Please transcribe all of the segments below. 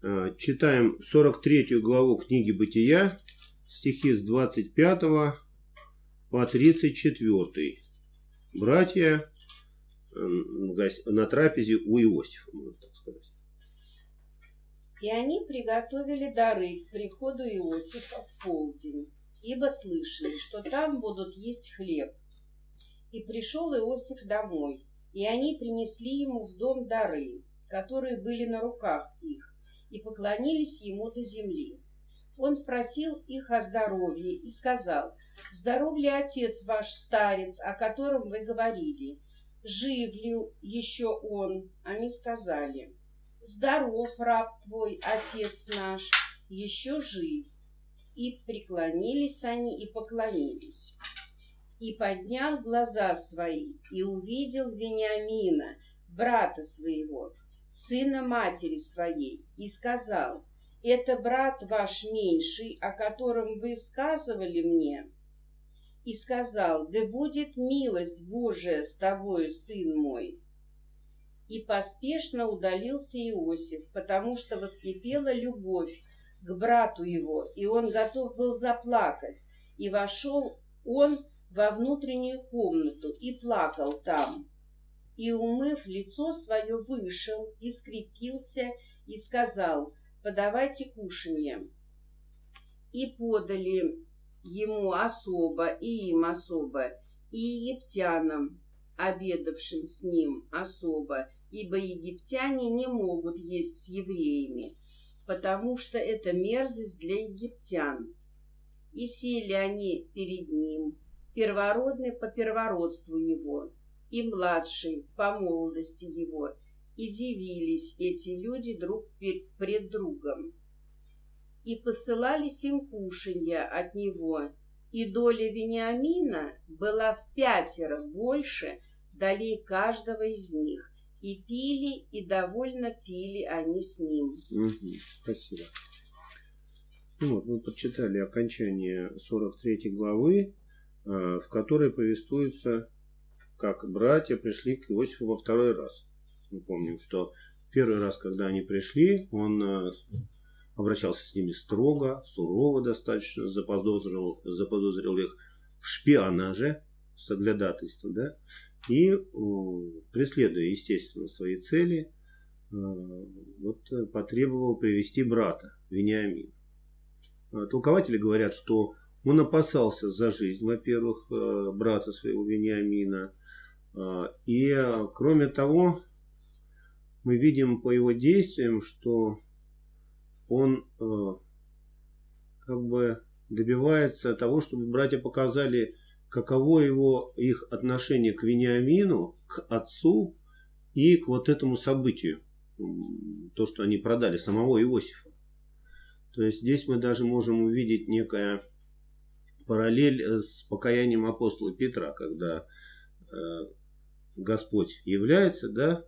Э, читаем 43 главу книги Бытия, стихи с 25 по 34. Братья э, на трапезе у Иосифа, можно так сказать. И они приготовили дары к приходу Иосифа в полдень, ибо слышали, что там будут есть хлеб. И пришел Иосиф домой, и они принесли ему в дом дары, которые были на руках их, и поклонились ему до земли. Он спросил их о здоровье и сказал, «Здоров ли отец ваш старец, о котором вы говорили? Жив ли еще он?» Они сказали, Здоров, раб твой, отец наш, еще жив. И преклонились они и поклонились. И поднял глаза свои и увидел Вениамина, брата своего, сына матери своей, и сказал, «Это брат ваш меньший, о котором вы сказывали мне». И сказал, «Да будет милость Божия с тобою, сын мой». И поспешно удалился Иосиф, потому что воскипела любовь к брату его, и он готов был заплакать. И вошел он во внутреннюю комнату и плакал там. И, умыв лицо свое, вышел и скрепился и сказал, подавайте кушанье. И подали ему особо, и им особо, и египтянам, обедавшим с ним особо, ибо египтяне не могут есть с евреями, потому что это мерзость для египтян. И сели они перед ним, первородный по первородству его, и младший по молодости его, и дивились эти люди друг пред другом. И посылались им кушанья от него, и доля Вениамина была в пятеро больше долей каждого из них, и пили, и довольно пили они с ним. Угу, спасибо. Ну вот, мы прочитали окончание 43 главы, а, в которой повествуется, как братья пришли к Иосифу во второй раз. Мы помним, что первый раз, когда они пришли, он а, обращался с ними строго, сурово достаточно, заподозрил, заподозрил их в шпионаже, соглядательство, да, и преследуя, естественно, свои цели, э, вот, э, потребовал привести брата Вениамина. Э, толкователи говорят, что он опасался за жизнь, во-первых, брата своего Вениамина, и, кроме того, мы видим по его действиям, что он как бы добивается того, чтобы братья показали каково его их отношение к Вениамину, к отцу и к вот этому событию, то, что они продали самого Иосифа. То есть здесь мы даже можем увидеть некая параллель э, с покаянием апостола Петра, когда э, Господь является, да,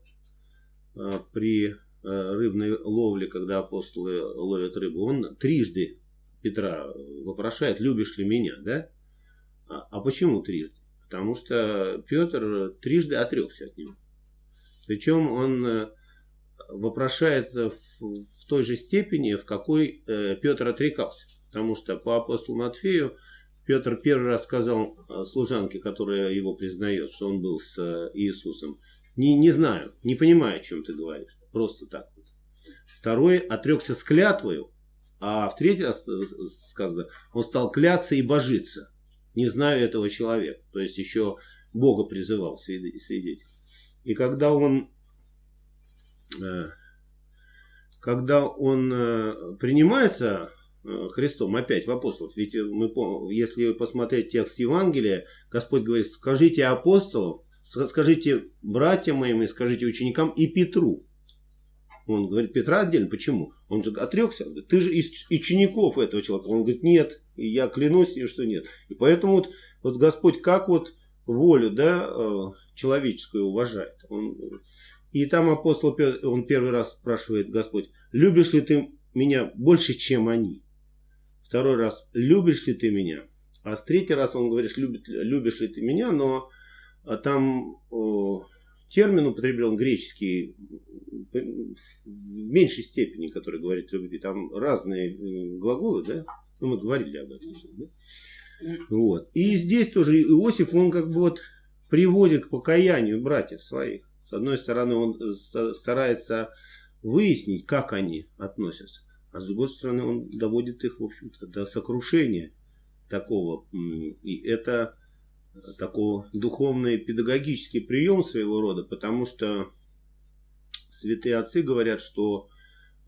э, при рыбной ловле, когда апостолы ловят рыбу, он трижды Петра вопрошает, любишь ли меня, да? А, а почему трижды? Потому что Петр трижды отрекся от него. Причем он э, вопрошает в, в той же степени, в какой э, Петр отрекался. Потому что по апостолу Матфею Петр первый раз сказал э, служанке, которая его признает, что он был с Иисусом, не, не знаю, не понимаю, о чем ты говоришь. Просто так вот. Второй отрекся с клятвою, а в третий раз сказано, он стал кляться и божиться не знаю этого человека. То есть еще Бога призывал свидетель. И когда он, э, когда он э, принимается э, Христом опять в апостолов, ведь мы, если посмотреть текст Евангелия, Господь говорит, скажите апостолам, скажите братьям моим и скажите ученикам и Петру. Он говорит, Петра отдельно. Почему? Он же отрекся. Ты же из учеников этого человека. Он говорит, нет. Я клянусь, что нет. И поэтому вот, вот Господь как вот волю да, э, человеческую уважает. Он, и там апостол, он первый раз спрашивает Господь, любишь ли ты меня больше, чем они? Второй раз, любишь ли ты меня? А с третий раз он говорит, любит, любишь ли ты меня, но а там о, термин употреблен греческий в меньшей степени, который говорит любви. Там разные глаголы, да? Ну, мы говорили об этом. Да? Вот. И здесь тоже Иосиф, он как бы вот приводит к покаянию братьев своих. С одной стороны, он старается выяснить, как они относятся. А с другой стороны, он доводит их, в общем-то, до сокрушения такого. И это такой духовный педагогический прием своего рода, потому что святые отцы говорят, что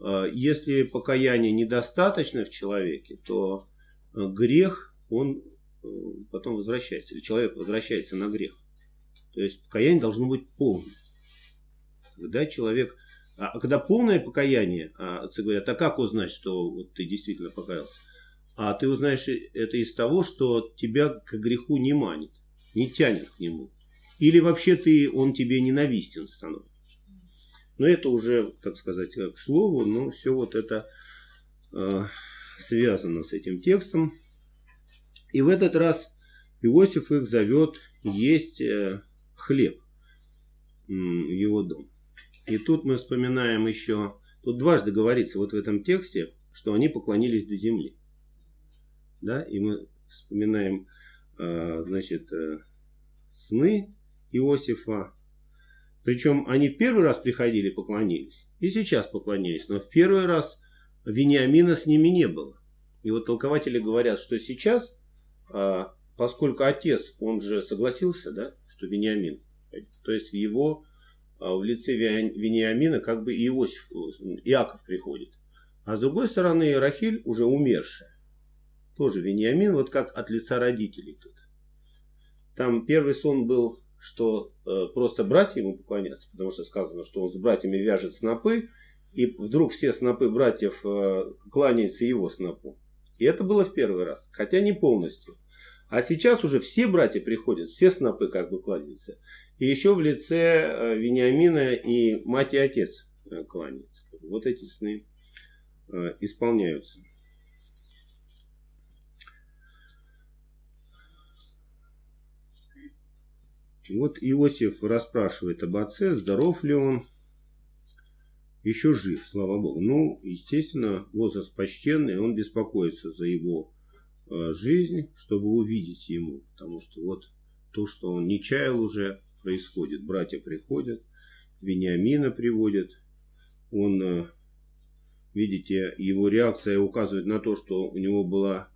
э, если покаяние недостаточно в человеке, то э, грех, он э, потом возвращается, или человек возвращается на грех. То есть покаяние должно быть полным. Когда человек... А, а когда полное покаяние, а отцы говорят, а как узнать, что вот ты действительно покаялся? А ты узнаешь это из того, что тебя к греху не манит, не тянет к нему. Или вообще ты, он тебе ненавистен становится. Но это уже, так сказать, к слову, но все вот это э, связано с этим текстом. И в этот раз Иосиф их зовет есть э, хлеб в его дом. И тут мы вспоминаем еще, тут дважды говорится вот в этом тексте, что они поклонились до земли. Да, и мы вспоминаем, э, значит, э, сны Иосифа, причем они в первый раз приходили, поклонились. И сейчас поклонились. Но в первый раз Вениамина с ними не было. И вот толкователи говорят, что сейчас, а, поскольку отец, он же согласился, да, что Вениамин, то есть в его, а, в лице Вениамина как бы Иосиф, Иаков приходит. А с другой стороны Рахиль уже умершая. Тоже Вениамин, вот как от лица родителей тут. Там первый сон был что э, просто братья ему поклонятся, потому что сказано, что он с братьями вяжет снопы, и вдруг все снопы братьев э, кланяются его снопу. И это было в первый раз, хотя не полностью. А сейчас уже все братья приходят, все снопы как бы кланяются. И еще в лице э, Вениамина и мать и отец э, кланяются. Вот эти сны э, исполняются. Вот Иосиф расспрашивает об отце, здоров ли он, еще жив, слава Богу. Ну, естественно, возраст почтенный, он беспокоится за его жизнь, чтобы увидеть ему. Потому что вот то, что он не чаял уже, происходит. Братья приходят, Вениамина приводят. Он, э, видите, его реакция указывает на то, что у него была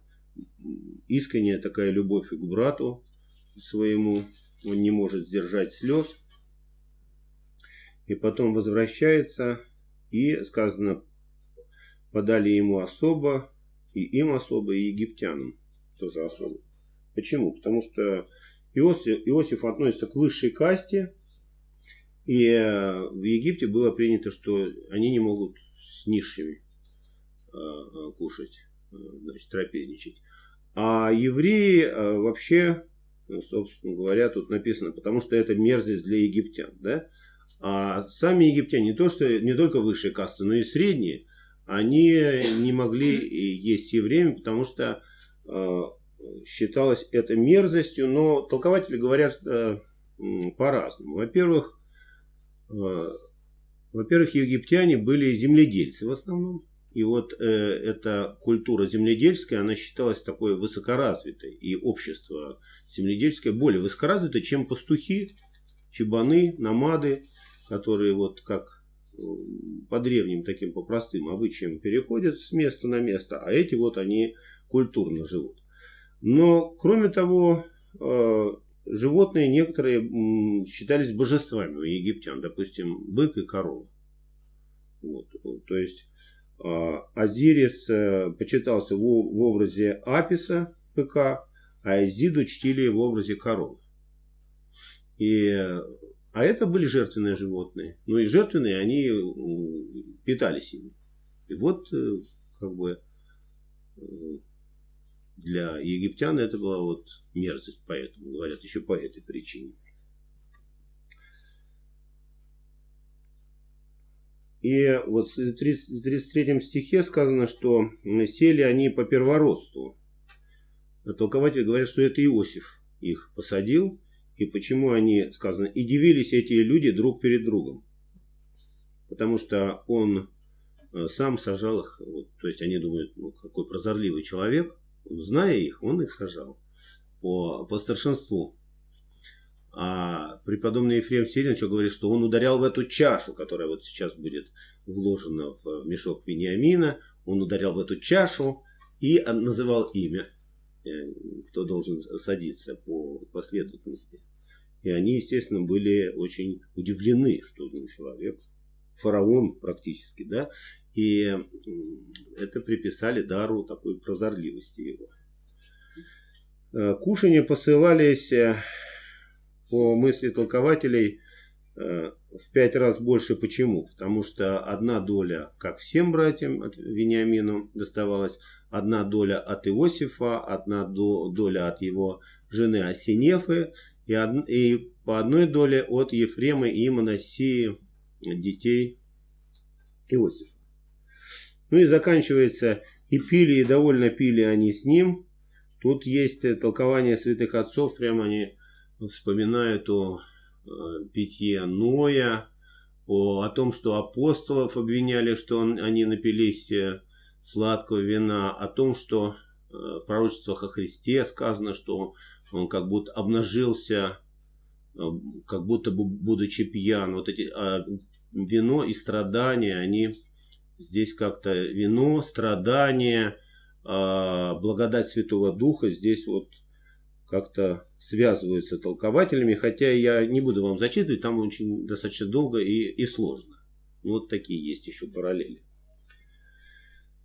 искренняя такая любовь к брату своему он не может сдержать слез. И потом возвращается, и сказано, подали ему особо, и им особо, и египтянам тоже особо. Почему? Потому что Иосиф, Иосиф относится к высшей касте, и э, в Египте было принято, что они не могут с низшими э, э, кушать, значит, трапезничать. А евреи вообще ну, собственно говоря, тут написано, потому что это мерзость для египтян. Да? А сами египтяне, не, то, что, не только высшие касты, но и средние, они не могли есть евреями, потому что считалось это мерзостью, но толкователи говорят э, по-разному. Во-первых, э, во-первых, египтяне были земледельцы в основном. И вот э, эта культура земледельская, она считалась такой высокоразвитой. И общество земледельское более высокоразвито, чем пастухи, чебаны, намады, которые вот как по древним таким, по простым обычаям переходят с места на место, а эти вот они культурно живут. Но, кроме того, э, животные некоторые считались божествами у египтян, допустим, бык и корова. Вот, то есть а, Азирис э, почитался в образе Аписа, ПК, а Изиду чтили в образе коровы. И, а это были жертвенные животные. Ну и жертвенные они питались ими. И вот э, как бы э, для египтян это была вот мерзость, поэтому говорят еще по этой причине. И вот в 33 стихе сказано, что сели они по первородству. Толкователи говорят, что это Иосиф их посадил. и почему они, сказано, и дивились эти люди друг перед другом. Потому что он э, сам сажал их, вот, то есть они думают, ну какой прозорливый человек, зная их, он их сажал по, по старшинству. А преподобный Ефрем Сирин говорит, что он ударял в эту чашу, которая вот сейчас будет вложена в мешок Вениамина. Он ударял в эту чашу и называл имя, э, кто должен садиться по последовательности. И они, естественно, были очень удивлены, что ну, человек, фараон практически, да, и это приписали дару такой прозорливости его. Э, кушания посылались э, по мысли толкователей э, в пять раз больше. Почему? Потому что одна доля, как всем братьям от Вениамину доставалась, одна доля от Иосифа, одна доля от его жены Осинефы и, од... и по одной доле от Ефрема и Моносии детей Иосифа. Ну и заканчивается, и пили, и довольно пили они с ним. Тут есть толкование святых отцов, прямо они вспоминают о э, питье Ноя, о, о том, что апостолов обвиняли, что он, они напились э, сладкого вина, о том, что э, в пророчествах о Христе сказано, что он как будто обнажился, как будто будучи пьян. Вот эти а, вино и страдания, они здесь как-то вино, страдания, а, благодать Святого Духа здесь вот как-то связываются толкователями, хотя я не буду вам зачитывать, там очень достаточно долго и, и сложно. Вот такие есть еще параллели.